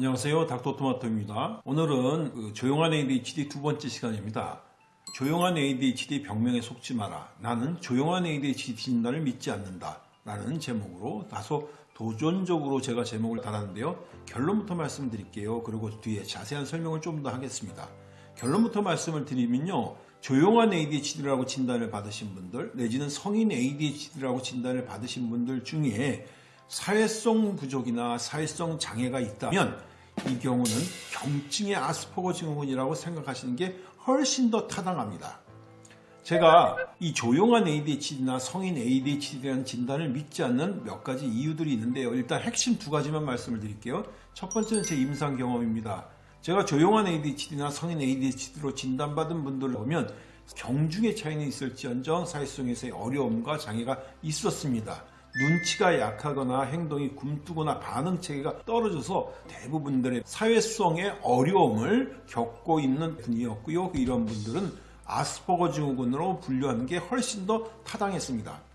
안녕하세요. 닥터토마토입니다. 오늘은 그 조용한 ADHD 두 번째 시간입니다. 조용한 ADHD 병명에 속지 마라. 나는 조용한 ADHD 진단을 믿지 않는다. 라는 제목으로 다소 도전적으로 제가 제목을 달았는데요. 결론부터 말씀드릴게요. 그리고 뒤에 자세한 설명을 좀 더 하겠습니다. 결론부터 말씀을 드리면요. 조용한 ADHD라고 진단을 받으신 분들 내지는 성인 ADHD라고 진단을 받으신 분들 중에 사회성 부족이나 사회성 장애가 있다면 이 경우는 경증의 아스퍼거 증후군이라고 생각하시는 게 훨씬 더 타당합니다. 제가 이 조용한 ADHD나 성인 ADHD라는 진단을 믿지 않는 몇 가지 이유들이 있는데요. 일단 핵심 두 가지만 말씀을 드릴게요. 첫 번째는 제 임상 경험입니다. 제가 조용한 ADHD나 성인 ADHD로 진단받은 분들을 보면 경중의 차이는 있을지언정 사회성에서의 어려움과 장애가 있었습니다. 눈치가 약하거나 행동이 굼뜨거나 반응 체계가 떨어져서 대부분들의 사회성의 어려움을 겪고 있는 분이었고요. 이런 분들은 아스퍼거 증후군으로 분류하는 게 훨씬 더 타당했습니다.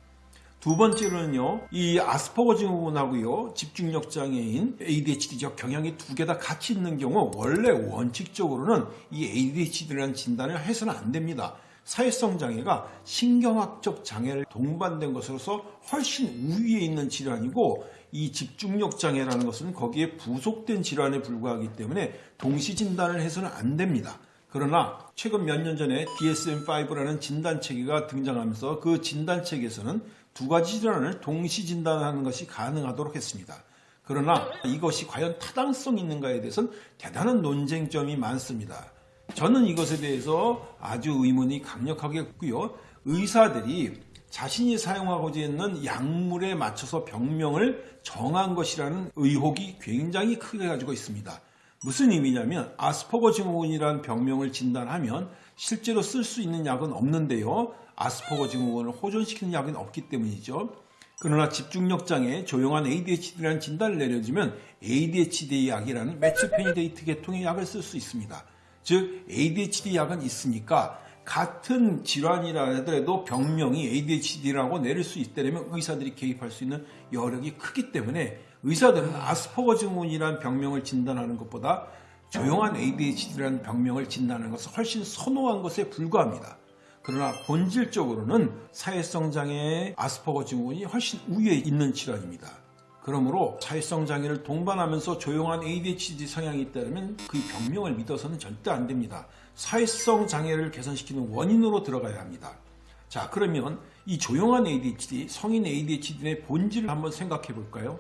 두 번째로는요, 이 아스퍼거 증후군하고요, 집중력 장애인 ADHD적 경향이 두 개 다 같이 있는 경우 원래 원칙적으로는 이 ADHD라는 진단을 해서는 안 됩니다. 사회성 장애가 신경학적 장애를 동반된 것으로서 훨씬 우위에 있는 질환이고 이 집중력 장애라는 것은 거기에 부속된 질환에 불과하기 때문에 동시 진단을 해서는 안 됩니다. 그러나 최근 몇 년 전에 DSM-5라는 진단 체계가 등장하면서 그 진단 체계에서는 두 가지 질환을 동시 진단하는 것이 가능하도록 했습니다. 그러나 이것이 과연 타당성 있는가에 대해서는 대단한 논쟁점이 많습니다. 저는 이것에 대해서 아주 의문이 강력하게 있고요. 의사들이 자신이 사용하고자 있는 약물에 맞춰서 병명을 정한 것이라는 의혹이 굉장히 크게 가지고 있습니다. 무슨 의미냐면 아스퍼거 증후군이라는 병명을 진단하면 실제로 쓸 수 있는 약은 없는데요. 아스퍼거 증후군을 호전시키는 약은 없기 때문이죠. 그러나 집중력 장애, 조용한 ADHD라는 진단을 내려주면 ADHD 약이라는 메츠페니데이트 계통의 약을 쓸 수 있습니다. 즉 ADHD 약은 있으니까 같은 질환이라 하더라도 병명이 ADHD라고 내릴 수 있다면 의사들이 개입할 수 있는 여력이 크기 때문에 의사들은 아스퍼거 증후군이라는 병명을 진단하는 것보다 조용한 ADHD라는 병명을 진단하는 것을 훨씬 선호한 것에 불과합니다. 그러나 본질적으로는 사회성 장애의 아스퍼거 증후군이 훨씬 우위에 있는 질환입니다. 그러므로 사회성 장애를 동반하면서 조용한 ADHD 성향이 있다면 그 병명을 믿어서는 절대 안 됩니다. 사회성 장애를 개선시키는 원인으로 들어가야 합니다. 자 그러면 이 조용한 ADHD, 성인 ADHD의 본질을 한번 생각해 볼까요?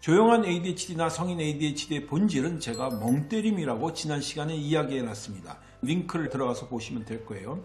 조용한 ADHD나 성인 ADHD의 본질은 제가 멍때림이라고 지난 시간에 이야기해 놨습니다. 링크를 들어가서 보시면 될 거예요.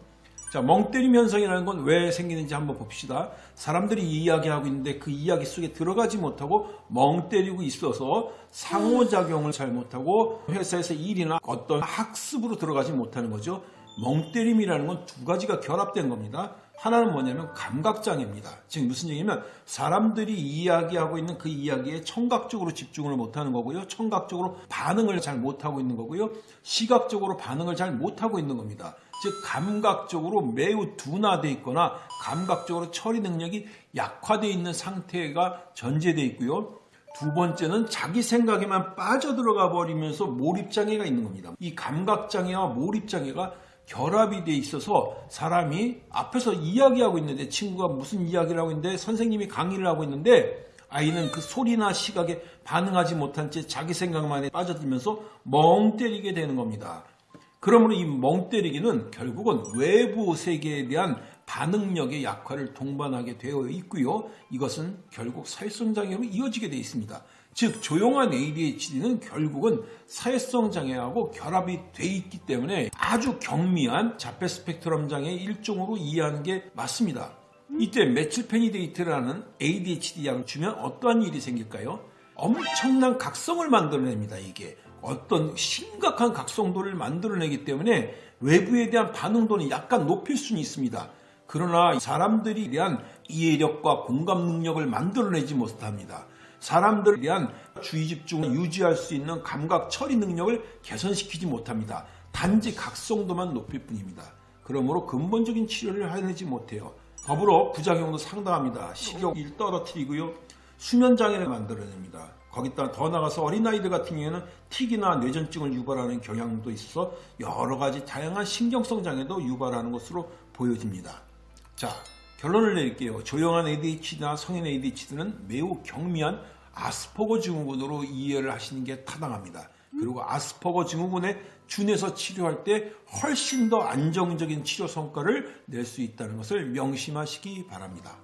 자, 멍때림 현상이라는 건 왜 생기는지 한번 봅시다. 사람들이 이야기하고 있는데 그 이야기 속에 들어가지 못하고 멍 때리고 있어서 상호작용을 잘 못하고 회사에서 일이나 어떤 학습으로 들어가지 못하는 거죠. 멍때림이라는 건 두 가지가 결합된 겁니다. 하나는 뭐냐면 감각장애입니다. 즉 무슨 얘기냐면 사람들이 이야기하고 있는 그 이야기에 청각적으로 집중을 못하는 거고요. 청각적으로 반응을 잘 못하고 있는 거고요. 시각적으로 반응을 잘 못하고 있는 겁니다. 즉 감각적으로 매우 둔화되어 있거나 감각적으로 처리 능력이 약화되어 있는 상태가 전제되어 있고요. 두 번째는 자기 생각에만 빠져들어가 버리면서 몰입장애가 있는 겁니다. 이 감각장애와 몰입장애가 결합이 돼 있어서 사람이 앞에서 이야기하고 있는데 친구가 무슨 이야기를 하고 있는데 선생님이 강의를 하고 있는데 아이는 그 소리나 시각에 반응하지 못한 채 자기 생각만에 빠져들면서 멍 때리게 되는 겁니다. 그러므로 이 멍 때리기는 결국은 외부 세계에 대한 반응력의 약화를 동반하게 되어 있고요. 이것은 결국 사회성 장애로 이어지게 되어 있습니다. 즉 조용한 ADHD는 결국은 사회성 장애하고 결합이 돼 있기 때문에 아주 경미한 자폐 스펙트럼 장애의 일종으로 이해하는 게 맞습니다. 이때 methylphenidate라는 ADHD 약을 주면 어떠한 일이 생길까요? 엄청난 각성을 만들어냅니다. 이게 어떤 심각한 각성도를 만들어내기 때문에 외부에 대한 반응도는 약간 높일 수는 있습니다. 그러나 사람들에 대한 이해력과 공감 능력을 만들어내지 못합니다. 사람들에 대한 주의 집중을 유지할 수 있는 감각 처리 능력을 개선시키지 못합니다. 단지 각성도만 높일 뿐입니다. 그러므로 근본적인 치료를 해내지 못해요. 더불어 부작용도 상당합니다. 식욕을 떨어뜨리고요. 수면 장애를 만들어냅니다. 거기다 더 나가서 어린아이들 같은 경우에는 틱이나 뇌전증을 유발하는 경향도 있어서 여러 가지 다양한 신경성 장애도 유발하는 것으로 보여집니다. 자, 결론을 내릴게요. 조용한 ADHD나 성인 ADHD는 매우 경미한 아스퍼거 증후군으로 이해를 하시는 게 타당합니다. 그리고 아스퍼거 증후군에 준해서 치료할 때 훨씬 더 안정적인 치료 성과를 낼 수 있다는 것을 명심하시기 바랍니다.